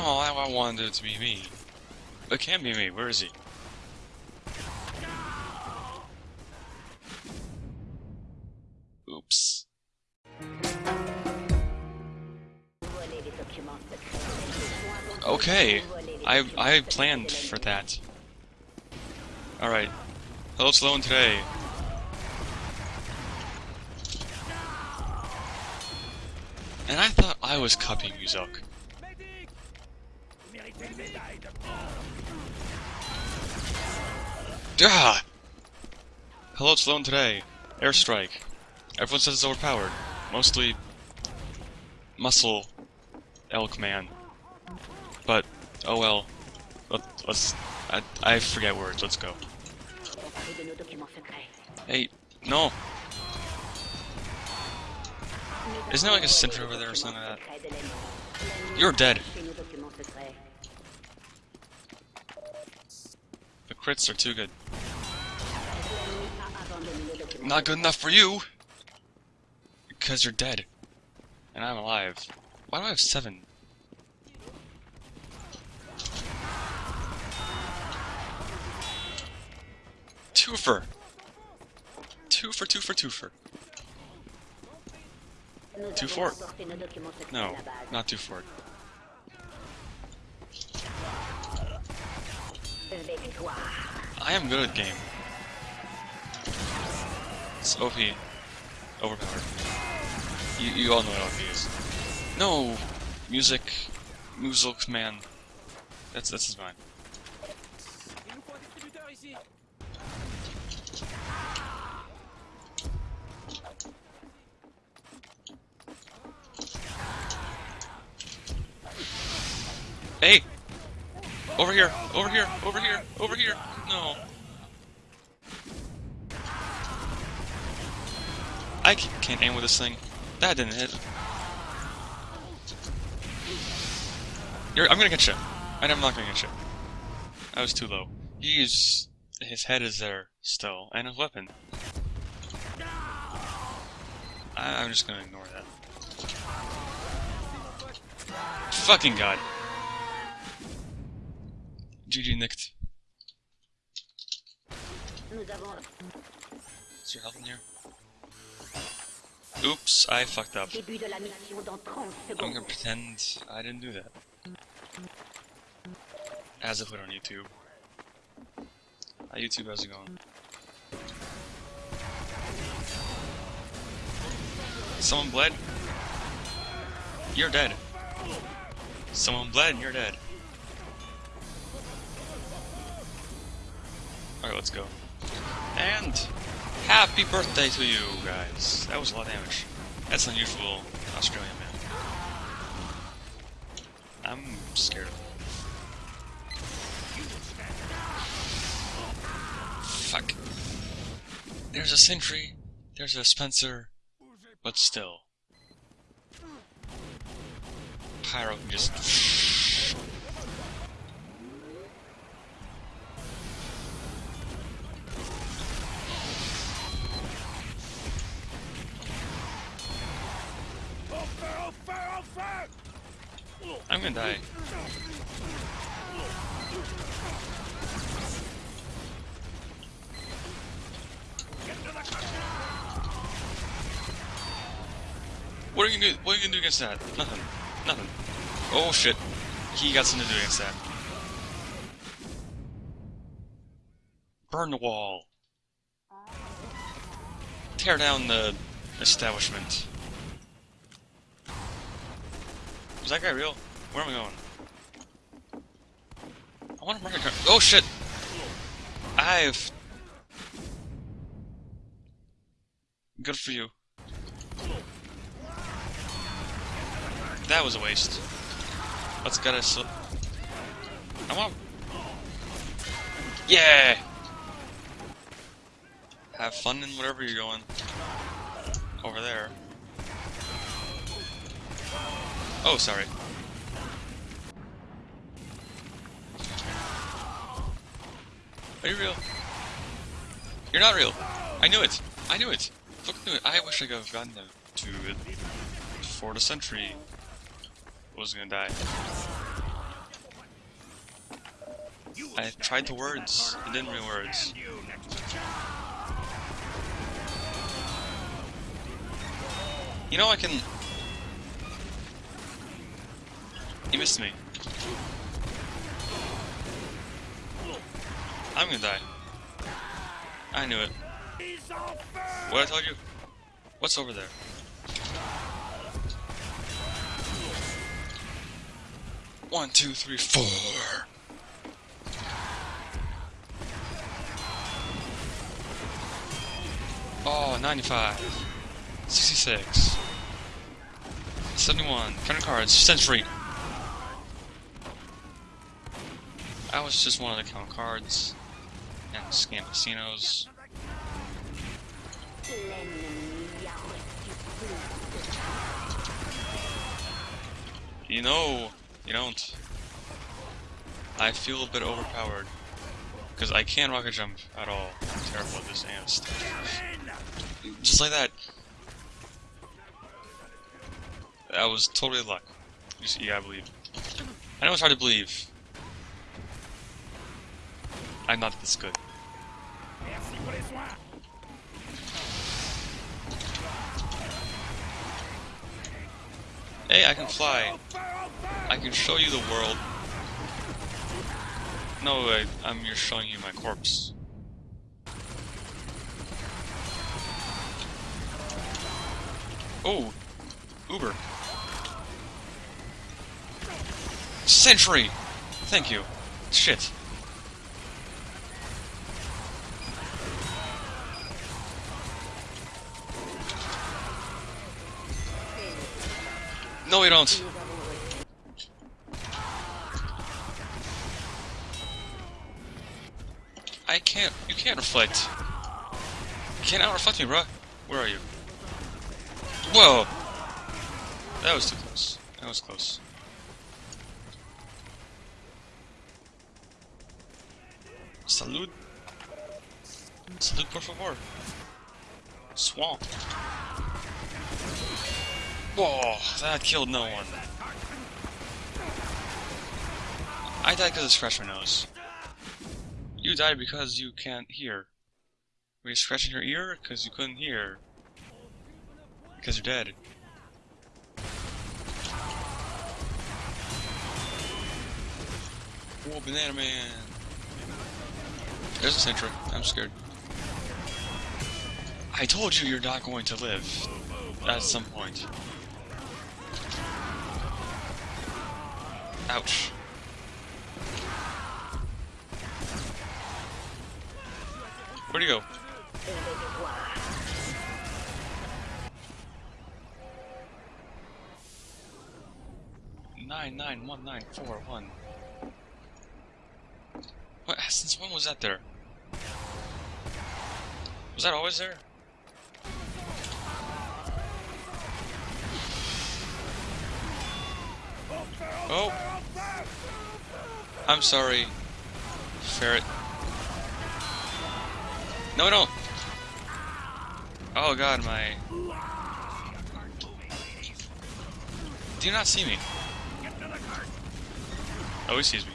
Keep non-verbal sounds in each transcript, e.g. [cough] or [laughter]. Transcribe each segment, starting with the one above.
Oh, I, wanted it to be me. It can't be me. Where is he? Oops. Okay, I I planned for that. All right. Hello, Sloan today. And I thought I was copying Muzok. Ah! Hello, Sloan today. Airstrike. Everyone says it's overpowered. Mostly muscle elk man. But oh well. Let, us I, I forget words. Let's go. Hey, no. Isn't there like a sentry over there or something like that? You're dead. Crits are too good. Not good enough for you! Because you're dead. And I'm alive. Why do I have seven? Twofer! Two for two for two for. Two for. No, not two for. I am good at game. It's OP. Overpowered. You, you all know what OP is. No! Music. Muzilk man. That's, that's his mind. Hey! Over here! Over here! Over here! Over here! No! I can't aim with this thing. That didn't hit. You're, I'm gonna get you. And I'm not gonna get you. I was too low. He's... His head is there still, and his weapon. I, I'm just gonna ignore that. Fucking god. GG nicked. Is your health in here? Oops, I fucked up. I'm gonna pretend I didn't do that. As I put on YouTube. Hi YouTube, how's it going? Someone bled? You're dead. Someone bled and you're dead. Alright, let's go. And happy birthday to you guys. That was a lot of damage. That's unusual Australian man. I'm scared of him. Fuck. There's a sentry, there's a Spencer, but still. Pyro can just Die. What are you gonna do? What are you gonna do against that? Nothing. Nothing. Oh shit. He got something to do against that. Burn the wall. Tear down the establishment. Is that guy real? Where am I going? I want to a car. Oh shit! I've. Good for you. That was a waste. Let's get us. I want. Yeah! Have fun in whatever you're going. Over there. Oh, sorry. Are you real? You're not real. I knew it. I knew it. Look, knew it. I wish I could have gotten them to it before the sentry was gonna die. I tried the words. It didn't real words. You know I can... You missed me. I'm gonna die. I knew it. What I told you? What's over there? One, two, three, four. Oh, 95. 66. 71. Counting cards. Sentry. I was just wanted to count cards and scan casinos. You know, you don't. I feel a bit overpowered. Because I can't rocket jump at all. I'm terrible at this and stuff. Just like that. That was totally luck. You see, yeah, I believe. I know it's hard to believe. I'm not this good. Hey, I can fly. I can show you the world. No, I, I'm just showing you my corpse. Oh, Uber. Sentry! Thank you. Shit. No, we don't. I can't. You can't reflect. You can't out reflect me, bro. Where are you? Whoa! That was too close. That was close. Salud. Salud, por favor. Swamp. Whoa, that killed no one. I died because scratched my nose. You died because you can't hear. Were you scratching your ear? Because you couldn't hear. Because you're dead. Whoa, Banana Man! There's a sentry. I'm scared. I told you you're not going to live. At some point. Ouch. Where'd he go? Nine nine one nine four one. What? [laughs] Since when was that there? Was that always there? Oh! I'm sorry, ferret. No, no! Oh god, my... Do you not see me? Oh, he sees me.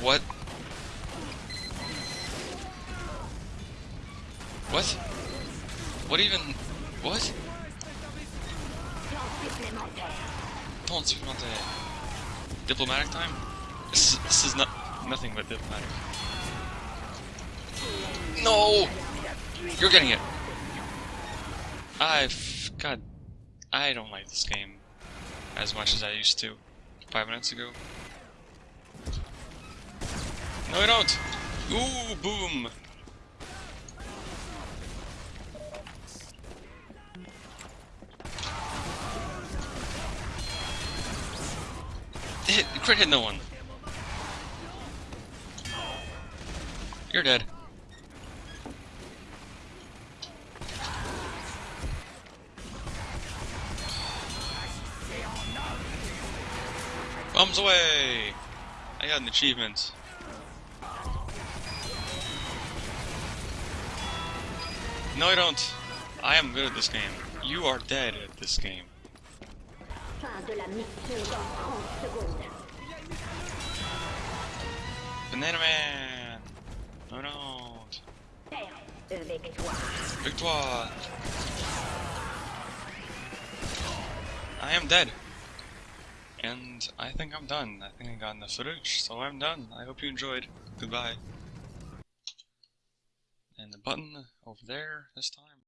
What? What? What even? What? Don't supplémentaire. Diplomatic time? This is, this is not nothing but diplomatic. No! You're getting it! I've... God... I don't like this game as much as I used to five minutes ago. No, I don't! Ooh, boom! Hit, crit hit no one. You're dead. Bombs away! I got an achievement. No, I don't. I am good at this game. You are dead at this game. Banana Man! Oh no! Perte de victoire. Victoire! I am dead. And I think I'm done. I think I got enough footage, so I'm done. I hope you enjoyed. Goodbye. And the button over there this time.